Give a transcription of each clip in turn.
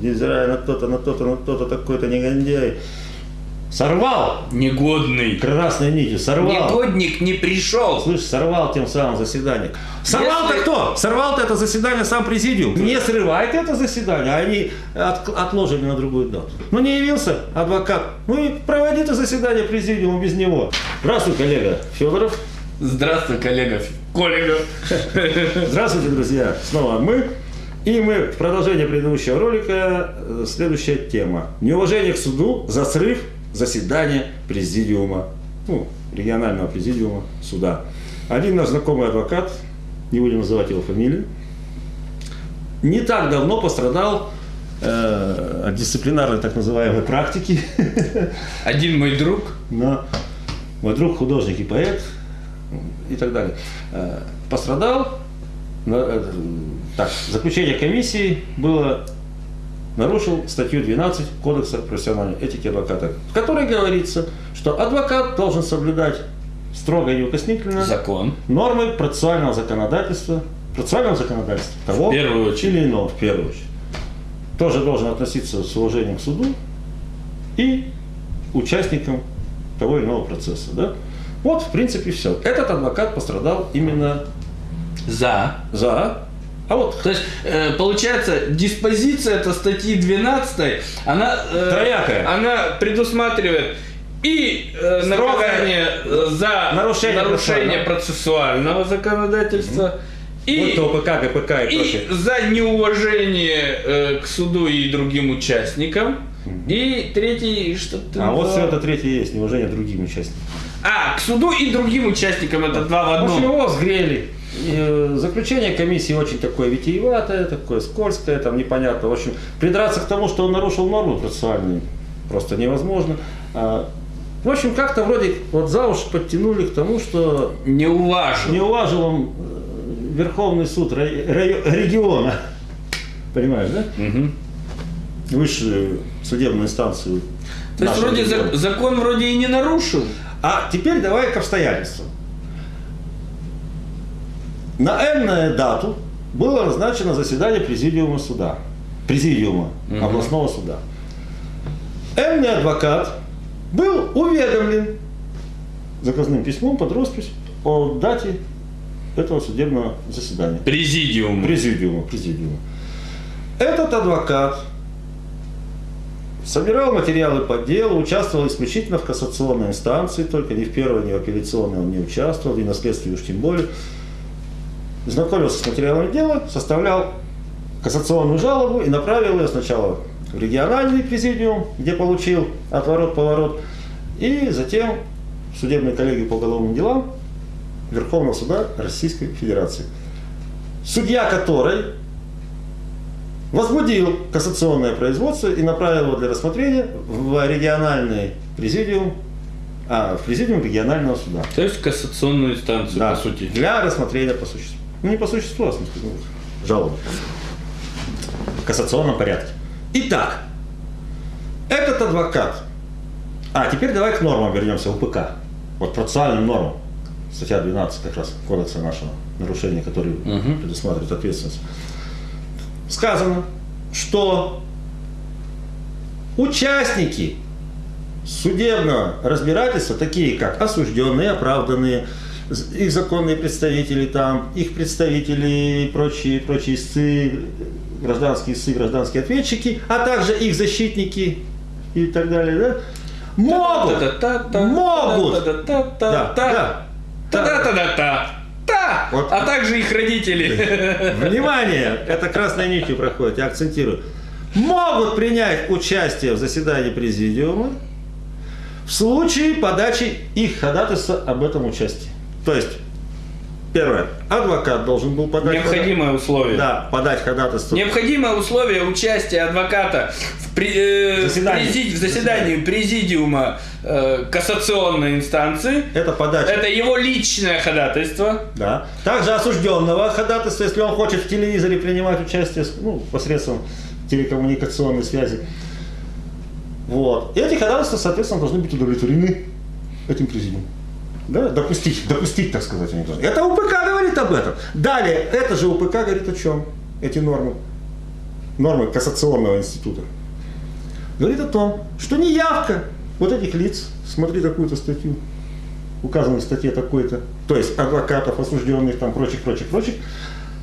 невзирая на то-то, на то-то, на то-то, такой-то негодяй, сорвал Негодный. красной нитью, сорвал. Негодник не пришел. Слышь, сорвал тем самым заседание. Сорвал-то Если- кто? Сорвал-то это заседание сам президиум. Не срывает это заседание, а они от- отложили на другую дату. Ну не явился адвокат. Ну и проводи это заседание президиума без него. Здравствуй, коллега Федоров. Здравствуй, коллега. Коллега. Здравствуйте, друзья. Снова мы. И мы в продолжение предыдущего ролика э, следующая тема. Неуважение к суду за срыв заседания президиума, ну, регионального президиума суда. Один наш знакомый адвокат, не будем называть его фамилию, не так давно пострадал э, от дисциплинарной так называемой практики. Один мой друг. но мой друг художник и поэт и так далее. Э, Пострадал, так, заключение комиссии было, нарушил статью 12 Кодекса профессиональной этики адвоката, в которой говорится, что адвокат должен соблюдать строго и неукоснительно Закон. нормы процессуального законодательства, процессуального законодательства того В первую очередь. или иного, в первую очередь. Тоже должен относиться с уважением к суду и участникам того или иного процесса. Да? Вот, в принципе, все. Этот адвокат пострадал именно За. за... А вот То есть, э, получается, диспозиция этой статьи 12, она, э, Троякая. она предусматривает и э, наказание э, за нарушение нарушение процессуального законодательства и, то ОПК, ГПК и, и прочее. за неуважение э, к суду и другим участникам. И третий, что ты А вот назвал? все это третье есть, неуважение другим участникам. А, к суду и другим участникам, это два в одном. его сгрели. И, э, Заключение комиссии очень такое витиеватое, такое скользкое, там непонятно. В общем, придраться к тому, что он нарушил нормы процессуальные, просто невозможно. А, В общем, как-то вроде вот за уши подтянули к тому, что Не уважил. не уважил он э, Верховный суд региона. Понимаешь, да? Мгм. Высшую судебную инстанцию. То есть вроде закон вроде и не нарушил. А теперь давай к обстоятельствам. На энную дату было назначено заседание президиума суда. Президиума Мгм. областного суда. Энный адвокат был уведомлен заказным письмом под роспись о дате этого судебного заседания. Президиум. Президиума, президиума. Этот адвокат собирал материалы по делу, участвовал исключительно в кассационной инстанции, только ни в первой, ни в апелляционной он не участвовал, и на следствии уж тем более. Знакомился с материалами дела, составлял кассационную жалобу и направил ее сначала в региональный президиум, где получил отворот-поворот, и затем в судебной коллегии по уголовным делам Верховного суда Российской Федерации. Судья которой возбудил кассационное производство и направил его для рассмотрения в региональный президиум, а, в президиум регионального суда. То есть кассационную инстанцию, Да, по сути. Для рассмотрения по существу. Ну, не по существу, а смысле, ну, жалобы. В кассационном порядке. Итак, этот адвокат. А, теперь давай к нормам вернемся, УПК. Вот процессуальным нормам. Статья 12 как раз кодекса нашего нарушения, который Мгм. предусматривает ответственность. Сказано, что участники судебного разбирательства, такие как осужденные, оправданные, их законные представители там, их представители и прочие, прочие истцы, гражданские истцы, гражданские ответчики, а также их защитники и так далее, да, могут, могут, да, да, та-та-та-та-та, та, Вот. а также их родители. Внимание! Это красной нитью проходит, я акцентирую. Могут принять участие в заседании президиума в случае подачи их ходатайства об этом участии. То есть, первое, адвокат должен был подать... Необходимое условие. Да, подать ходатайство. Необходимое условие участия адвоката в, при- э, в Заседании. президи- в заседании президиума э, кассационной инстанции. Это подача. Это его личное ходатайство. Да. Также осужденного ходатайства, если он хочет в телевизоре принимать участие ну, посредством телекоммуникационной связи. Вот. И эти ходатайства, соответственно, должны быть удовлетворены этим президиумом. Да, допустить, допустить, так сказать, они должны. Это УПК говорит об этом. Далее, это же УПК говорит о чем? Эти нормы. нормы кассационного института, говорит о том, что неявка вот этих лиц, смотри такую-то статью, указанной в статье такой-то, то есть адвокатов, осужденных, там, прочих, прочих, прочих,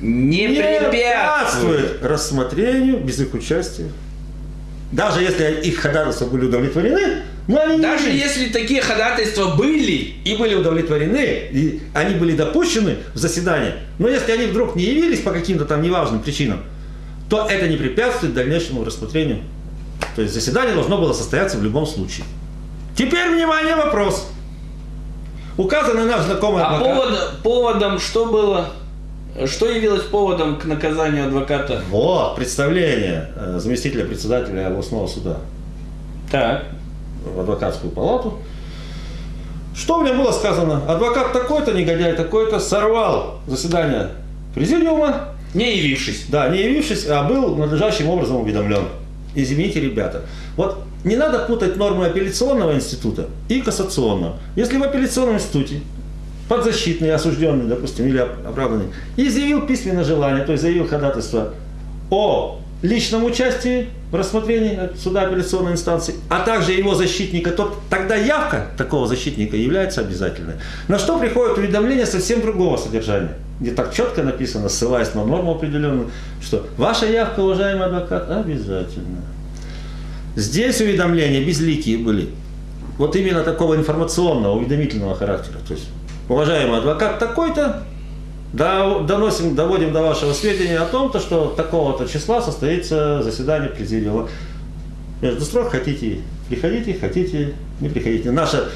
Не, не препятствует. рассмотрению без их участия. Даже если их ходатайства были удовлетворены, Даже явились. если такие ходатайства были, и были удовлетворены, и они были допущены в заседание, но если они вдруг не явились по каким-то там неважным причинам, то это не препятствует дальнейшему рассмотрению. То есть заседание должно было состояться в любом случае. Теперь, внимание, вопрос. Указанный наш знакомый а адвокат. повод- поводом что было? Что явилось поводом к наказанию адвоката? Вот, представление э, заместителя председателя областного суда Так. В адвокатскую палату. Что мне было сказано? Адвокат такой-то, негодяй такой-то, сорвал заседание президиума, Не явившись. Да, не явившись, а был надлежащим образом уведомлен. Извините, ребята. Вот не надо путать нормы апелляционного института и кассационного. Если в апелляционном институте подзащитный, осужденный, допустим, или оп- оправданный, изъявил письменное желание, то есть заявил ходатайство о личном участии в рассмотрении суда апелляционной инстанции, а также его защитника, то тогда явка такого защитника является обязательной. На что приходит уведомление совсем другого содержания, где так четко написано, ссылаясь на норму определенную, что ваша явка, уважаемый адвокат, обязательна. Здесь уведомления безликие были. Вот именно такого информационного, уведомительного характера. То есть, уважаемый адвокат такой-то, доносим, доводим до вашего сведения о том, то, что такого-то числа состоится заседание президиума. Между строк хотите, приходите, хотите, не приходите. Наша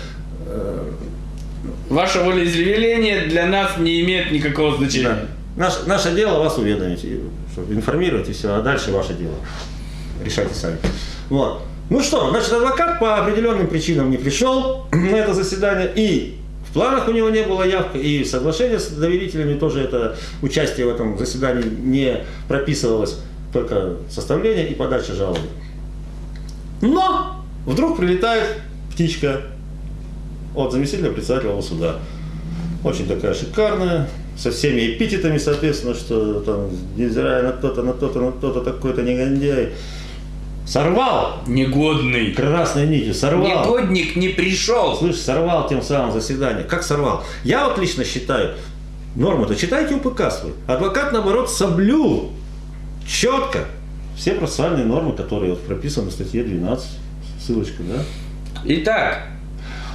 Ваше волеизъявление для нас не имеет никакого значения. Да. Наш- наше дело вас уведомить, информировать и все, а дальше ваше дело. Решайте сами. Вот. Ну что, значит, адвокат по определенным причинам не пришел на это заседание, и в планах у него не было явка, и в соглашении с доверителями тоже это участие в этом заседании не прописывалось, только составление и подача жалобы. Но вдруг прилетает птичка от заместителя председателя суда. Очень такая шикарная, со всеми эпитетами, соответственно, что там, невзирая на то-то, на то-то, на то-то, такой-то негодяй. Сорвал Негодный. красной нитью, сорвал. Негодник не пришел. Слышь, сорвал тем самым заседание. Как сорвал? Я вот лично считаю, нормы-то читайте УПК свой. Адвокат, наоборот, соблюл четко все процессуальные нормы, которые вот прописаны в статье 12. Ссылочка, да? Итак,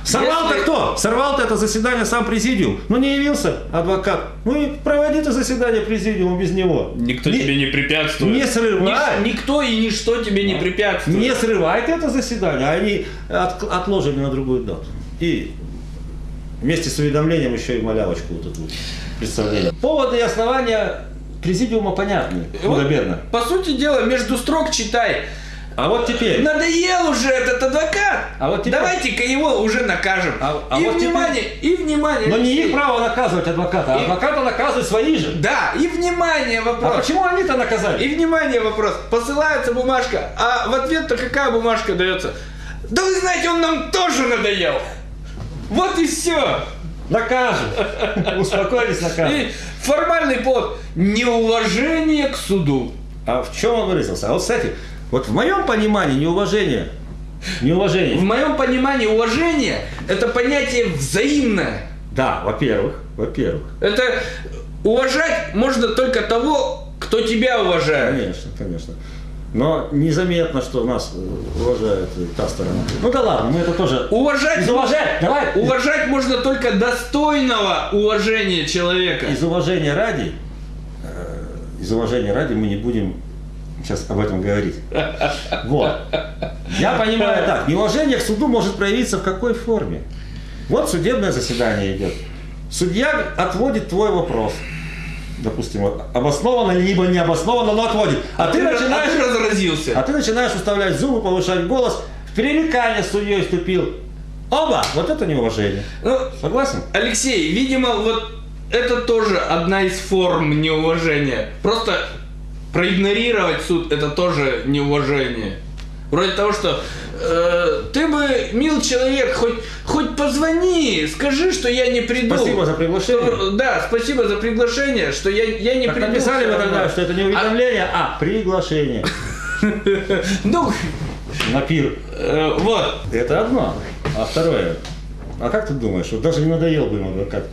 Сорвал-то Если- кто? Сорвал-то это заседание сам президиум. Ну не явился адвокат. Ну и проводи ты заседание президиума без него. никто Не- тебе не препятствует. не срывай. Ни- никто и ничто тебе не препятствует. Не срывай ты это заседание, а они от- отложили на другую дату. И вместе с уведомлением еще и малявочку вот эту представление. Поводы и основания президиума понятны. Вот, по сути дела, между строк читай. А вот теперь. Надоел уже этот адвокат. А вот теперь- Давайте-ка его уже накажем. А- а и вот внимание, и внимание. Но не их право наказывать адвоката, а И- адвоката наказывают свои же. Да, и внимание А вопрос. почему они-то наказали? И внимание вопрос. Посылается бумажка, а в ответ-то какая бумажка дается? Да вы знаете, он нам тоже надоел. Вот и все. Накажут. Успокоились, накажут. И формальный повод неуважение к суду. А в чем он выразился? А вот, кстати, вот в моем понимании неуважение, неуважение, В моем понимании уважение это понятие взаимное. да, во-первых, во-первых, Это уважать можно только того, кто тебя уважает. конечно, конечно. Но незаметно, что нас э, уважает та сторона. Ну да ладно, мы это тоже... Уважать, Из уважения, давай, уважать можно только достойного уважения человека. из уважения ради, э, из уважения ради мы не будем сейчас об этом говорить. Вот. Я понимаю так, неуважение к суду может проявиться в какой форме? Вот судебное заседание идет. Судья отводит твой вопрос. Допустим, обоснованно либо не обоснованно, но отводит. А, ты, раз- начинаешь, а ты разразился. а ты начинаешь уставлять зубы, повышать голос, в пререкание с судьей вступил. Оба! Вот это неуважение. Ну, Согласен? Алексей, видимо, вот это тоже одна из форм неуважения. Просто проигнорировать суд это тоже неуважение. Вроде того, что э, ты бы, мил человек, хоть, хоть позвони, скажи, что я не приду. Спасибо за приглашение. Что- да, спасибо за приглашение, что я, я не Так приду. написали бы тогда, что это не уведомление, а приглашение Ну, на пир. э, вот. Это одно. А второе. А как ты думаешь, вот даже не надоел бы им адвокат,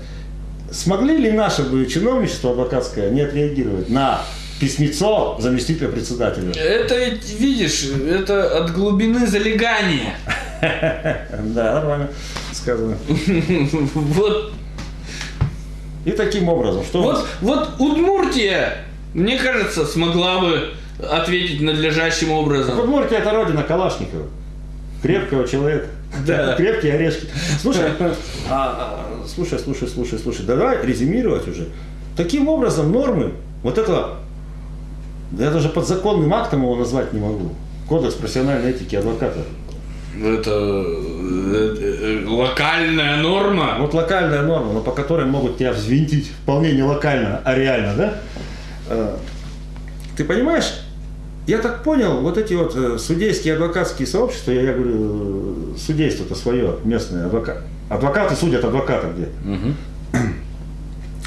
смогли ли наше бы чиновничество адвокатское не отреагировать на письмецо заместителя председателя? Это видишь, это от глубины залегания. Да, нормально сказано. Вот, И таким образом, что вот, вот Удмуртия, мне кажется, смогла бы ответить надлежащим образом. Удмуртия это родина Калашникова. Крепкого человека. Да. Крепкие орешки. Слушай, а, а, слушай, слушай, слушай, слушай, давай резюмировать уже. Таким образом, нормы, вот это, да я даже подзаконным актом его назвать не могу. Кодекс профессиональной этики адвоката. Это э, э, локальная норма. Вот локальная норма, но по которой могут тебя взвинтить вполне не локально, а реально, да? Э, Ты понимаешь, я так понял, вот эти вот э, судейские адвокатские сообщества, я, я говорю, э, судейство-то свое, местное, адвокат. Адвокаты судят адвоката где. Мгм.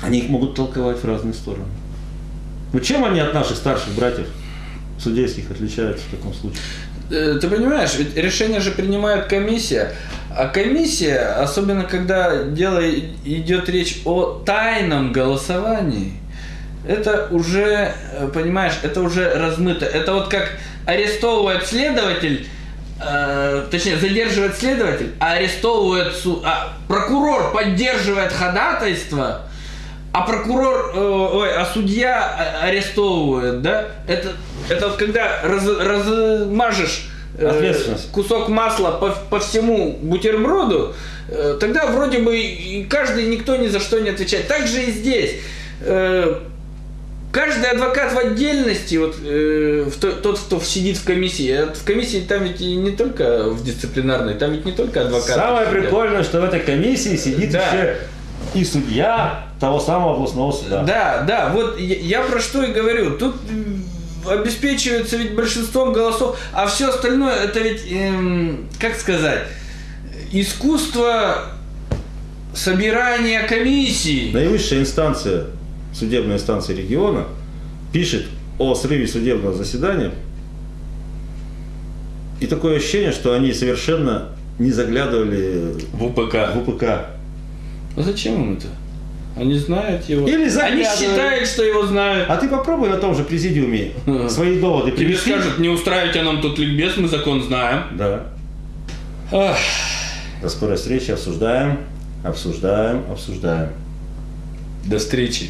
Они их могут толковать в разные стороны. Ну чем они от наших старших братьев судейских отличаются в таком случае? Э, Ты понимаешь, ведь решение же принимает комиссия, а комиссия, особенно когда дело идет речь о тайном голосовании, это уже, э, понимаешь, это уже размыто. Это вот как арестовывает следователь, э, точнее задерживает следователь, а арестовывает су- а прокурор поддерживает ходатайство, а прокурор, э, ой, а судья а- арестовывает, да? Это, это вот когда раз, размажешь э, Ответственность. кусок масла по, по всему бутерброду, э, тогда вроде бы каждый, никто ни за что не отвечает. Так же и здесь. Э, Каждый адвокат в отдельности, вот э, в то- тот, кто сидит в комиссии, а в комиссии там ведь и не только в дисциплинарной, там ведь не только адвокаты. Самое сидят. прикольное, что в этой комиссии сидит Да. еще и судья того самого областного суда. Да, да, вот я, я про что и говорю. Тут обеспечивается ведь большинством голосов, а все остальное это ведь, эм, как сказать, искусство собирания комиссий. Наивысшая инстанция, судебная инстанция региона, пишет о срыве судебного заседания. И такое ощущение, что они совершенно не заглядывали В УПК. в УПК. А зачем им это? Они знают его. Или Они заглядывают. считают, что его знают. А ты попробуй на том же президиуме свои доводы Тебе привести. скажут, не устраивайте нам тут ликбез, мы закон знаем. Да. Ах, До скорой встречи обсуждаем, обсуждаем, обсуждаем. до встречи.